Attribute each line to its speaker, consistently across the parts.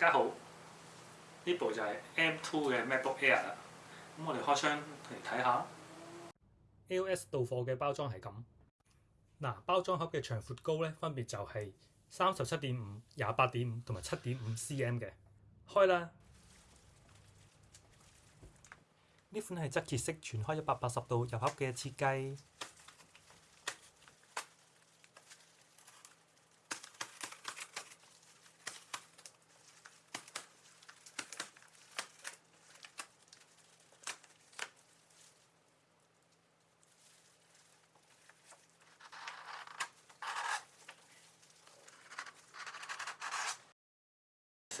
Speaker 1: 大家好，呢部就係 M2 嘅 MacBook Air 啦。咁我哋開箱嚟睇下，AOS 到貨嘅包裝係咁。嗱，包裝盒嘅長、寬、高咧分別就係三十七點五、廿八點五同埋七點五 CM 嘅。開啦，呢款係側切式全開一百八十度入盒嘅設計。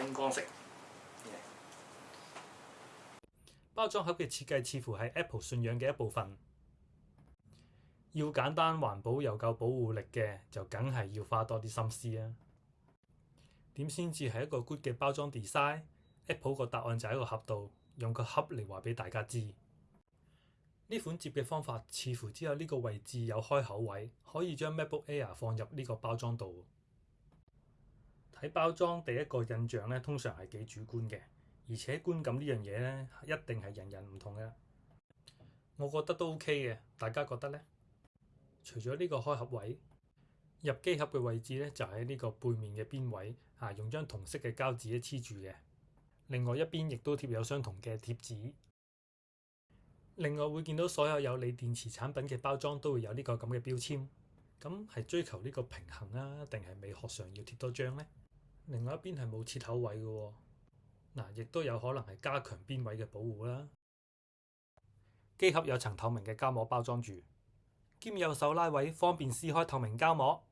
Speaker 1: 星光色包裝盒嘅設計似乎係 Apple 信仰嘅一部分，要簡單環保又夠保護力嘅，就梗係要花多啲心思啊！點先至係一個 good 嘅包裝 design？Apple 個答案就喺個盒度，用個盒嚟話俾大家知。呢款接嘅方法似乎只有呢個位置有開口位，可以將 MacBook Air 放入呢個包裝度。喺包裝第一個印象咧，通常係幾主觀嘅，而且觀感呢樣嘢咧一定係人人唔同嘅。我覺得都 OK 嘅，大家覺得咧？除咗呢個開合位，入機盒嘅位置咧就喺呢個背面嘅邊位，啊，用張同色嘅膠紙黐住嘅。另外一邊亦都貼有相同嘅貼紙。另外會見到所有有鋰電池產品嘅包裝都會有呢個咁嘅標籤，咁係追求呢個平衡啊，定係美學上要貼多張咧？另外一邊係冇切口位嘅，嗱，亦都有可能係加強邊位嘅保護啦。機盒有層透明嘅膠膜包裝住，兼有手拉位，方便撕開透明膠膜。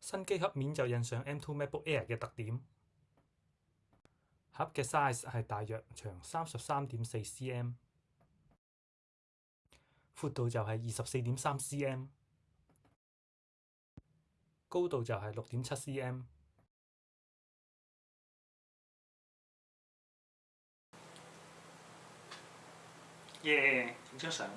Speaker 1: 新機盒面就印上 M2 MacBook Air 嘅特點。盒嘅 size 係大約長三十三点四 cm。宽度就系二十四点三 cm，高度就系六点七 cm。耶，张相。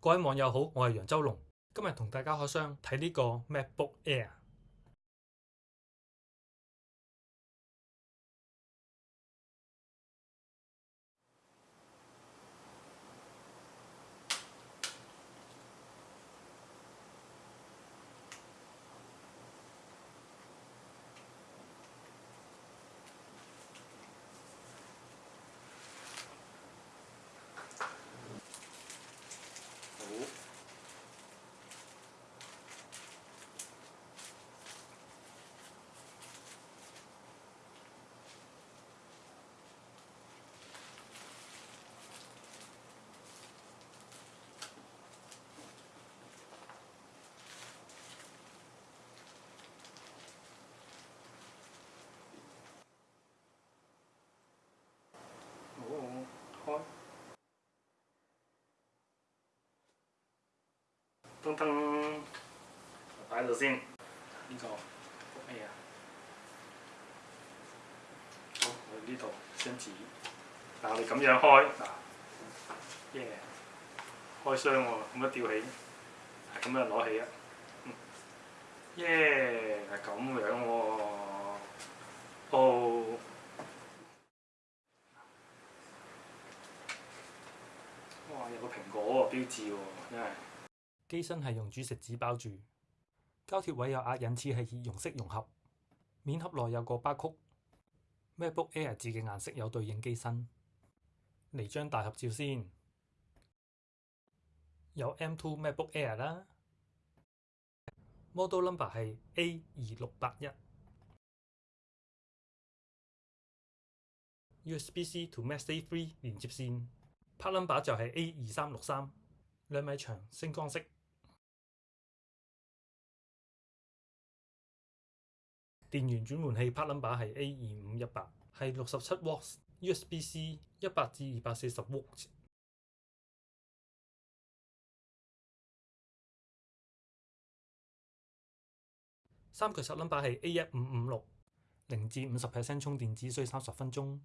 Speaker 1: 各位网友好，我系杨周龙，今日同大家开箱睇呢个 MacBook Air。噔噔，擺度先呢個咩啊？好，去呢度張紙。嗱，我哋咁樣開嗱，耶，開箱喎，咁樣吊起，係咁樣攞起啊。耶，係咁樣喎。哦，哇，有個蘋果喎、標誌喎，真係～機身係用主食紙包住，膠贴位有壓印，似係热熔式融合。面盒內有個曲曲。MacBook Air 字嘅顏色有對應機身。嚟張大合照先。有 M2 MacBook Air 啦。Model number 係 A 二六八一。USB C to Mac A 3連接線。Part number 就係 A 二三六三，兩米長，星光色。电源转换器 part number 系 A 二五一八，系六十七 w a t 瓦 USB C 一百至二百四十 w a t 瓦。三脚十 number 系 A 一五五六，零至五十 percent 充电只需三十分钟。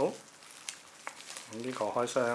Speaker 1: 好，咁呢個開箱。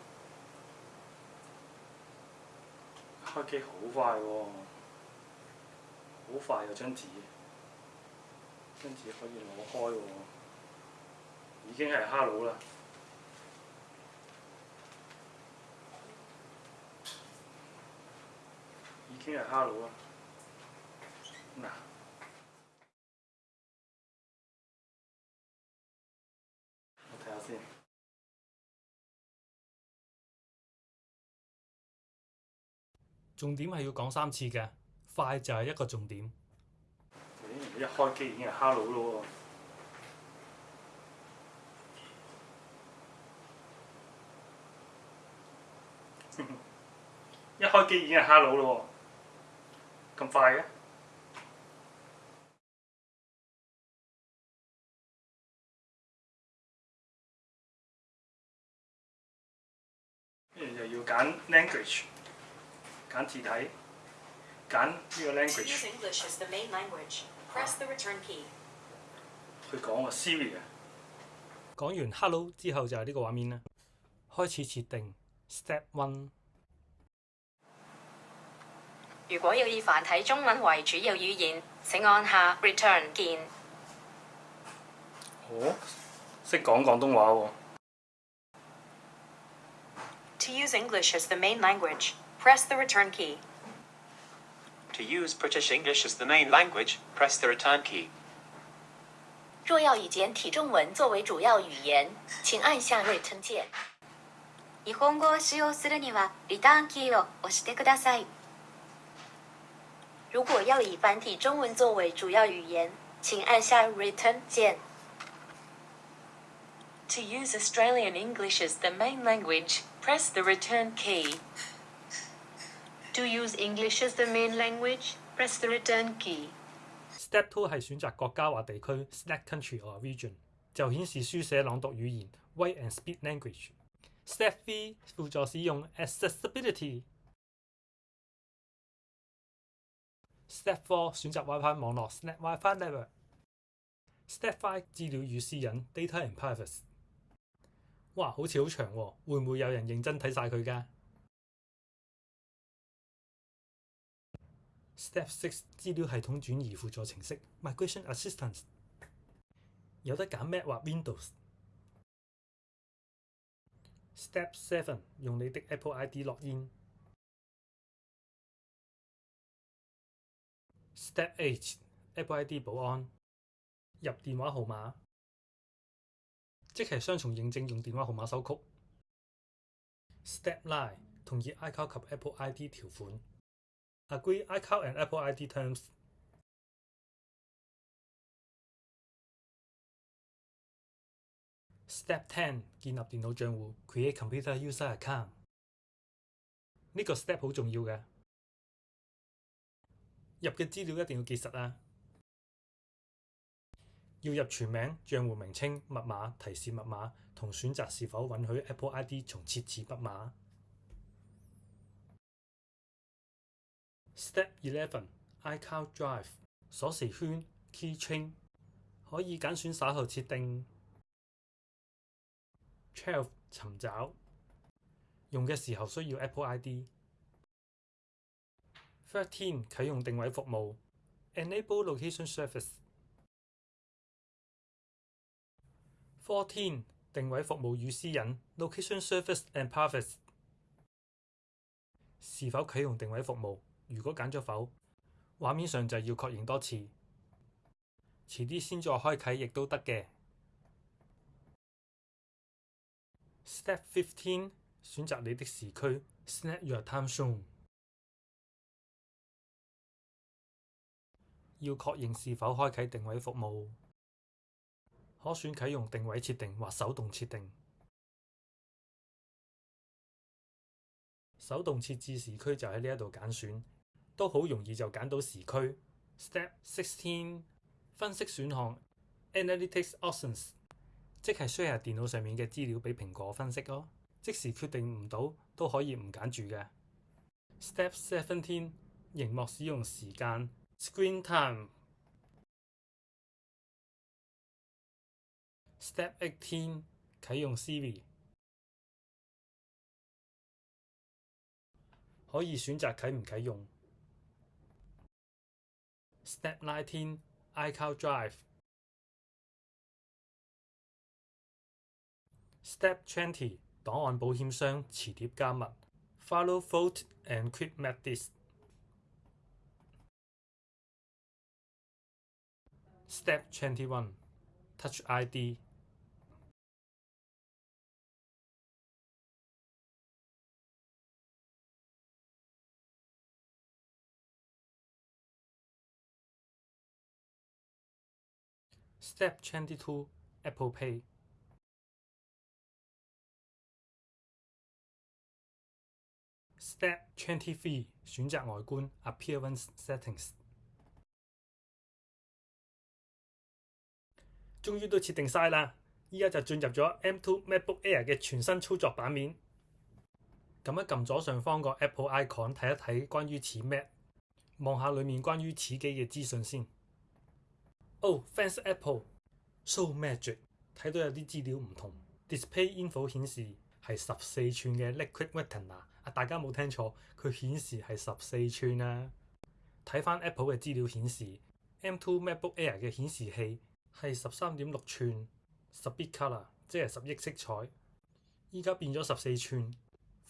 Speaker 1: 開機好快喎，好快有張紙，張紙可以攞開喎，已經係 hello 啦，已經係 hello 啦，嗱。重點係要講三次嘅，快就係一個重點。一開機已經係 hello 咯喎，一開機已經係 hello 咯喎，咁快嘅？又要揀 language。拣字体，拣呢个 language。Use e n 佢讲啊 s e r i 啊。讲完 Hello 之后就系呢个画面啦。开始设定 Step One。
Speaker 2: 如果要以繁体中文为主要语言，请按下 Return 键。
Speaker 1: 哦，识讲广东话喎。
Speaker 2: To use English as the main language. press the return key.
Speaker 3: To use British English as the main language, press the return key.
Speaker 2: 若要以简体中文作为主要语言，请按下 Return 键。日本語を使用するにはリターンキーを押してください。如果要以繁体中文作为主要语言，请按下 Return 键。
Speaker 4: To use Australian English as the main language, press the return key. To u Step e English as h main language, r e s s two h e return key.
Speaker 1: Step t 系选择国家或地区，Select country or region，就显示书写朗读语言，Write and speak language。Step three 辅助使用，Accessibility。Step four 选择 WiFi 网络，Select WiFi network。Step five 资料与私隐，Data and privacy。哇，好似好长，会唔会有人认真睇晒佢噶？Step six 資料系統轉移輔助程式 Migration Assistance 有得揀 Mac 或 Windows。Step seven 用你的 Apple ID 錄音。Step 8 h Apple ID 保安入電話號碼，即係雙重認證用電話號碼收曲。Step 9 i n e 同意 iCloud 及 Apple ID 條款。Agree iCloud and Apple ID terms. Step 10建立电脑账户 Create computer user account. 这个 step 好重要嘅，入嘅资料一定要记实啊。要入全名、账户名称、密码、提示密码同选择是否允许 Apple ID 从设置密码。Step Eleven，iCloud Drive 鎖匙圈 keychain 可以揀選稍匙設定。Twelve 尋找用嘅時候需要 Apple ID。Thirteen 啟用定位服務，Enable Location Service。Fourteen 定位服務與私隱，Location Service and Privacy 是否啟用定位服務？如果揀咗否，畫面上就要確認多次，遲啲先再開啟亦都得嘅。Step fifteen，選擇你的時區。Snap your timezone。要確認是否開啟定位服務，可選啟用定位設定或手動設定。手動設置時區就喺呢一度揀選。都好容易就揀到時區。Step sixteen，分析選項，analytics options，即係 share 電腦上面嘅資料俾蘋果分析咯。即時決定唔到都可以唔揀住嘅。Step seventeen，熒幕使用時間，screen time。Step eighteen，启用 Siri，可以选择启唔启用。Step nineteen, iCloud Drive. Step twenty, 案保險箱磁碟加密。Follow foot and quick m a t h o d s Step twenty-one, Touch ID. Step twenty two, Apple Pay. Step twenty three，选择外观 Appearance Settings。终于都设定晒啦，依家就进入咗 M two MacBook Air 嘅全新操作版面。咁一揿左上方個 Apple icon，睇一睇关于此 Mac，望下里面关于此机嘅资讯先。哦，fans Apple，so magic，睇到有啲資料唔同。Display info 顯示係十四寸嘅 Liquid Retina，啊大家冇聽錯，佢顯示係十四寸啦。睇翻 Apple 嘅資料顯示，M2 MacBook Air 嘅顯示器係十三點六寸 s 0 b i t c o l o r 即係十億色彩。依家變咗十四寸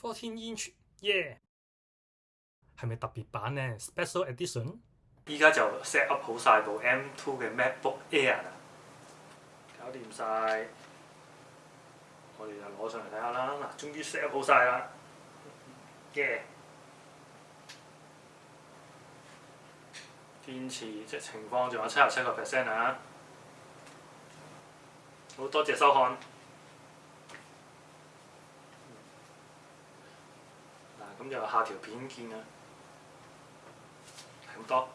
Speaker 1: ，14英寸，yeah，係咪特別版呢 s p e c i a l edition？依家就 set up 好曬部 M2 嘅 MacBook Air 啦，搞掂曬，我哋就攞上嚟睇下啦。嗱，終於 set up 好曬啦，yeah！電池即情況仲有七十七個 percent 啊，好多謝收看。嗱，咁就下條片見啊，係咁多。